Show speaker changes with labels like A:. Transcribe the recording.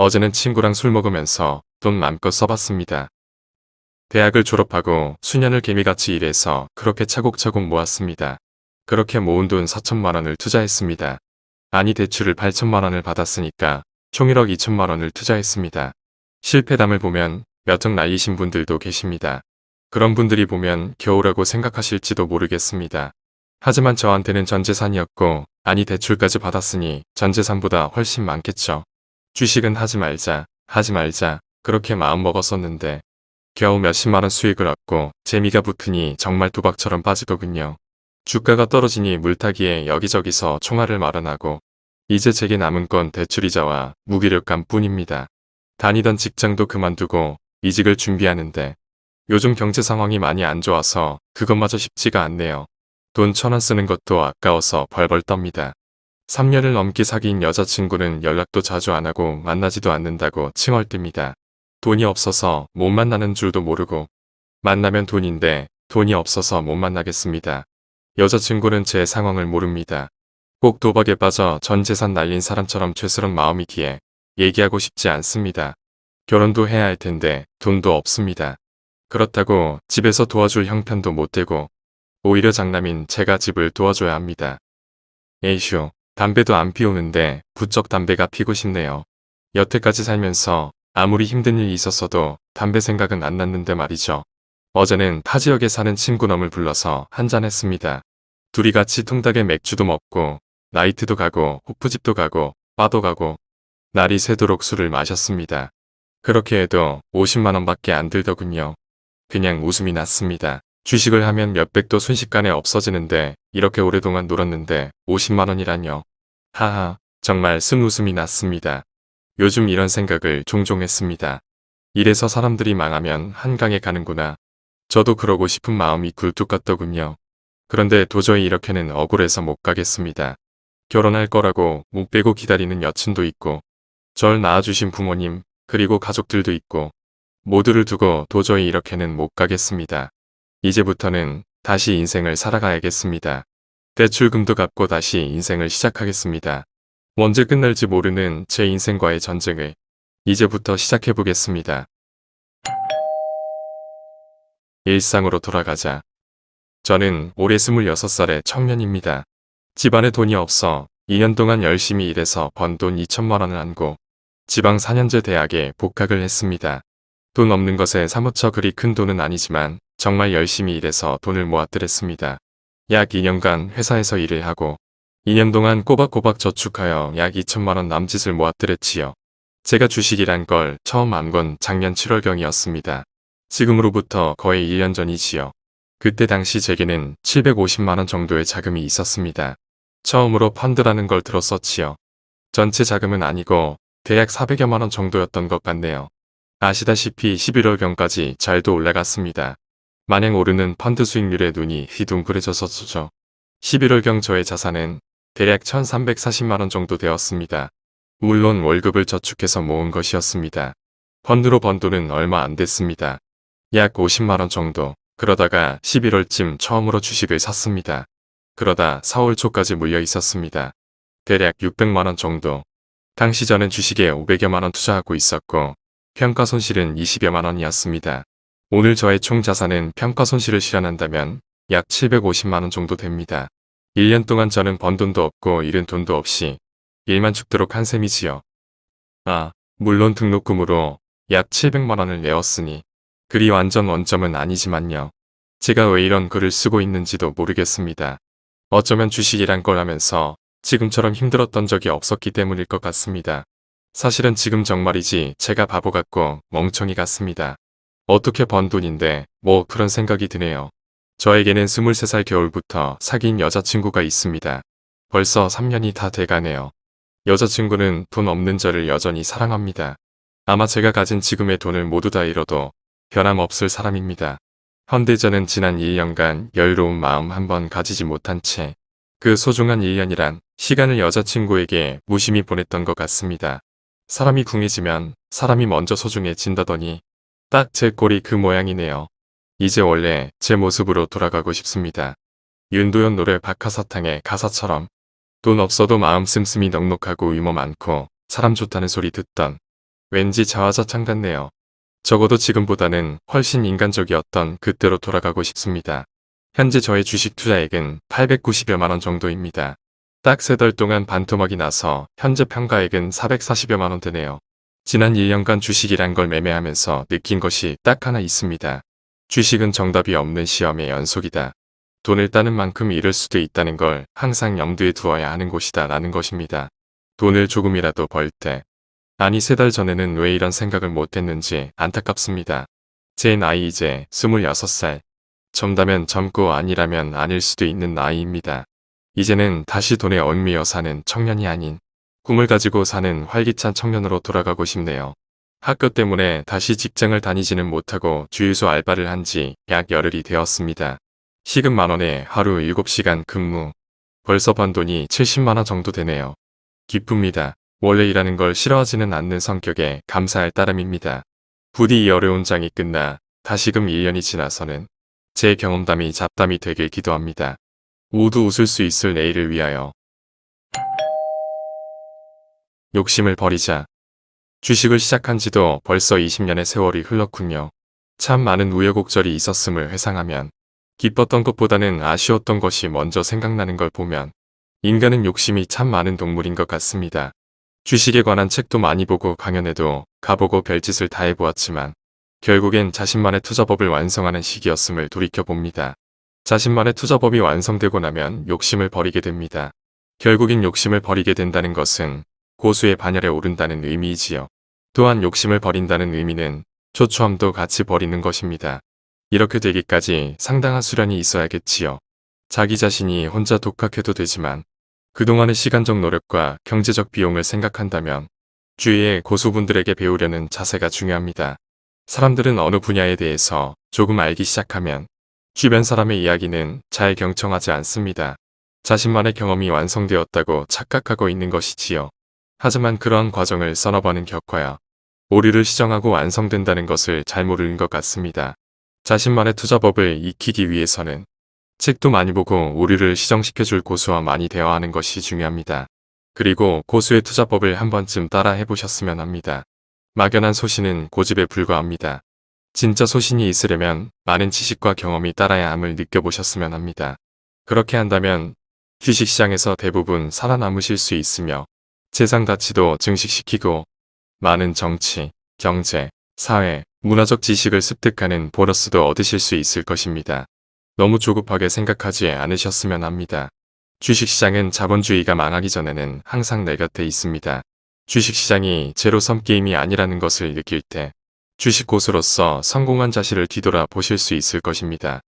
A: 어제는 친구랑 술 먹으면서 돈 맘껏 써봤습니다. 대학을 졸업하고 수년을 개미같이 일해서 그렇게 차곡차곡 모았습니다. 그렇게 모은 돈 4천만 원을 투자했습니다. 아니 대출을 8천만 원을 받았으니까 총 1억 2천만 원을 투자했습니다. 실패담을 보면 몇억 날리신 분들도 계십니다. 그런 분들이 보면 겨우라고 생각하실지도 모르겠습니다. 하지만 저한테는 전재산이었고 아니 대출까지 받았으니 전재산보다 훨씬 많겠죠. 주식은 하지 말자 하지 말자 그렇게 마음먹었었는데 겨우 몇십만원 수익을 얻고 재미가 붙으니 정말 도박처럼 빠지더군요. 주가가 떨어지니 물타기에 여기저기서 총알을 마련하고 이제 제게 남은 건 대출이자와 무기력감 뿐입니다. 다니던 직장도 그만두고 이직을 준비하는데 요즘 경제 상황이 많이 안 좋아서 그것마저 쉽지가 않네요. 돈 천 원 쓰는 것도 아까워서 벌벌 떱니다. 3년을 넘게 사귄 여자친구는 연락도 자주 안 하고 만나지도 않는다고 칭얼댑니다. 돈이 없어서 못 만나는 줄도 모르고 만나면 돈인데 돈이 없어서 못 만나겠습니다. 여자친구는 제 상황을 모릅니다. 꼭 도박에 빠져 전 재산 날린 사람처럼 죄스런 마음이기에 얘기하고 싶지 않습니다. 결혼도 해야 할 텐데 돈도 없습니다. 그렇다고 집에서 도와줄 형편도 못 되고 오히려 장남인 제가 집을 도와줘야 합니다. 에이쇼, 담배도 안 피우는데 부쩍 담배가 피고 싶네요. 여태까지 살면서 아무리 힘든 일이 있었어도 담배 생각은 안 났는데 말이죠. 어제는 타 지역에 사는 친구 놈을 불러서 한잔 했습니다. 둘이 같이 통닭에 맥주도 먹고 나이트도 가고 호프집도 가고 바도 가고 날이 새도록 술을 마셨습니다. 그렇게 해도 50만원밖에 안 들더군요. 그냥 웃음이 났습니다. 주식을 하면 몇백도 순식간에 없어지는데 이렇게 오랫동안 놀았는데 50만원이라뇨. 하하 정말 쓴웃음이 났습니다. 요즘 이런 생각을 종종 했습니다. 이래서 사람들이 망하면 한강에 가는구나. 저도 그러고 싶은 마음이 굴뚝 같더군요. 그런데 도저히 이렇게는 억울해서 못 가겠습니다. 결혼할 거라고 못 빼고 기다리는 여친도 있고 절 낳아주신 부모님 그리고 가족들도 있고 모두를 두고 도저히 이렇게는 못 가겠습니다. 이제부터는 다시 인생을 살아가야겠습니다. 대출금도 갚고 다시 인생을 시작하겠습니다. 언제 끝날지 모르는 제 인생과의 전쟁을 이제부터 시작해보겠습니다. 일상으로 돌아가자. 저는 올해 26살의 청년입니다. 집안에 돈이 없어 2년 동안 열심히 일해서 번 돈 2천만 원을 안고 지방 4년제 대학에 복학을 했습니다. 돈 없는 것에 사무쳐 그리 큰 돈은 아니지만 정말 열심히 일해서 돈을 모았더랬습니다. 약 2년간 회사에서 일을 하고 2년 동안 꼬박꼬박 저축하여 약 2천만원 남짓을 모았더랬지요. 제가 주식이란 걸 처음 안 건 작년 7월경이었습니다. 지금으로부터 거의 1년 전이지요. 그때 당시 제게는 750만원 정도의 자금이 있었습니다. 처음으로 펀드라는 걸 들었었지요. 전체 자금은 아니고 대략 400여만원 정도였던 것 같네요. 아시다시피 11월경까지 잘도 올라갔습니다. 마냥 오르는 펀드 수익률에 눈이 휘둥그레졌었죠. 11월경 저의 자산은 대략 1340만원 정도 되었습니다. 물론 월급을 저축해서 모은 것이었습니다. 펀드로 번 돈은 얼마 안 됐습니다. 약 50만원 정도. 그러다가 11월쯤 처음으로 주식을 샀습니다. 그러다 4월 초까지 물려 있었습니다. 대략 600만원 정도. 당시 저는 주식에 500여만원 투자하고 있었고 평가 손실은 20여만원이었습니다. 오늘 저의 총 자산은 평가 손실을 실현한다면 약 750만원 정도 됩니다. 1년 동안 저는 번 돈도 없고 잃은 돈도 없이 일만 죽도록 한 셈이지요. 아, 물론 등록금으로 약 700만원을 내었으니 그리 완전 원점은 아니지만요. 제가 왜 이런 글을 쓰고 있는지도 모르겠습니다. 어쩌면 주식이란 걸 하면서 지금처럼 힘들었던 적이 없었기 때문일 것 같습니다. 사실은 지금 정말이지 제가 바보 같고 멍청이 같습니다. 어떻게 번 돈인데 뭐 그런 생각이 드네요. 저에게는 23살 겨울부터 사귄 여자친구가 있습니다. 벌써 3년이 다 돼가네요. 여자친구는 돈 없는 저를 여전히 사랑합니다. 아마 제가 가진 지금의 돈을 모두 다 잃어도 변함없을 사람입니다. 헌데 저는 지난 1년간 여유로운 마음 한번 가지지 못한 채 그 소중한 1년이란 시간을 여자친구에게 무심히 보냈던 것 같습니다. 사람이 궁해지면 사람이 먼저 소중해진다더니 딱 제 꼴이 그 모양이네요. 이제 원래 제 모습으로 돌아가고 싶습니다. 윤도현 노래 박하사탕의 가사처럼 돈 없어도 마음 씀씀이 넉넉하고 유머 많고 사람 좋다는 소리 듣던 왠지 자화자찬 같네요. 적어도 지금보다는 훨씬 인간적이었던 그때로 돌아가고 싶습니다. 현재 저의 주식 투자액은 890여만원 정도입니다. 딱 세 달 동안 반토막이 나서 현재 평가액은 440여만원 되네요. 지난 1년간 주식이란 걸 매매하면서 느낀 것이 딱 하나 있습니다. 주식은 정답이 없는 시험의 연속이다. 돈을 따는 만큼 잃을 수도 있다는 걸 항상 염두에 두어야 하는 곳이다 라는 것입니다. 돈을 조금이라도 벌 때. 아니 세 달 전에는 왜 이런 생각을 못했는지 안타깝습니다. 제 나이 이제 26살. 젊다면 젊고 아니라면 아닐 수도 있는 나이입니다. 이제는 다시 돈에 얽매여 사는 청년이 아닌 꿈을 가지고 사는 활기찬 청년으로 돌아가고 싶네요. 학교 때문에 다시 직장을 다니지는 못하고 주유소 알바를 한 지 약 열흘이 되었습니다. 시급 만원에 하루 7시간 근무. 벌써 번 돈이 70만원 정도 되네요. 기쁩니다. 원래 일하는 걸 싫어하지는 않는 성격에 감사할 따름입니다. 부디 이 어려운 장이 끝나 다시금 1년이 지나서는 제 경험담이 잡담이 되길 기도합니다. 모두 웃을 수 있을 내일을 위하여 욕심을 버리자. 주식을 시작한 지도 벌써 20년의 세월이 흘렀군요. 참 많은 우여곡절이 있었음을 회상하면 기뻤던 것보다는 아쉬웠던 것이 먼저 생각나는 걸 보면 인간은 욕심이 참 많은 동물인 것 같습니다. 주식에 관한 책도 많이 보고 강연에도 가보고 별짓을 다 해보았지만 결국엔 자신만의 투자법을 완성하는 시기였음을 돌이켜봅니다. 자신만의 투자법이 완성되고 나면 욕심을 버리게 됩니다. 결국엔 욕심을 버리게 된다는 것은 고수의 반열에 오른다는 의미이지요. 또한 욕심을 버린다는 의미는 초추함도 같이 버리는 것입니다. 이렇게 되기까지 상당한 수련이 있어야겠지요. 자기 자신이 혼자 독학해도 되지만 그동안의 시간적 노력과 경제적 비용을 생각한다면 주위의 고수분들에게 배우려는 자세가 중요합니다. 사람들은 어느 분야에 대해서 조금 알기 시작하면 주변 사람의 이야기는 잘 경청하지 않습니다. 자신만의 경험이 완성되었다고 착각하고 있는 것이지요. 하지만 그러한 과정을 서너 번은 겪어야 오류를 시정하고 완성된다는 것을 잘 모르는 것 같습니다. 자신만의 투자법을 익히기 위해서는 책도 많이 보고 오류를 시정시켜줄 고수와 많이 대화하는 것이 중요합니다. 그리고 고수의 투자법을 한 번쯤 따라 해보셨으면 합니다. 막연한 소신은 고집에 불과합니다. 진짜 소신이 있으려면 많은 지식과 경험이 따라야 함을 느껴보셨으면 합니다. 그렇게 한다면 주식시장에서 대부분 살아남으실 수 있으며 재산 가치도 증식시키고 많은 정치, 경제, 사회, 문화적 지식을 습득하는 보너스도 얻으실 수 있을 것입니다. 너무 조급하게 생각하지 않으셨으면 합니다. 주식시장은 자본주의가 망하기 전에는 항상 내 곁에 있습니다. 주식시장이 제로섬 게임이 아니라는 것을 느낄 때 주식 고수로서 성공한 자신을 뒤돌아 보실 수 있을 것입니다.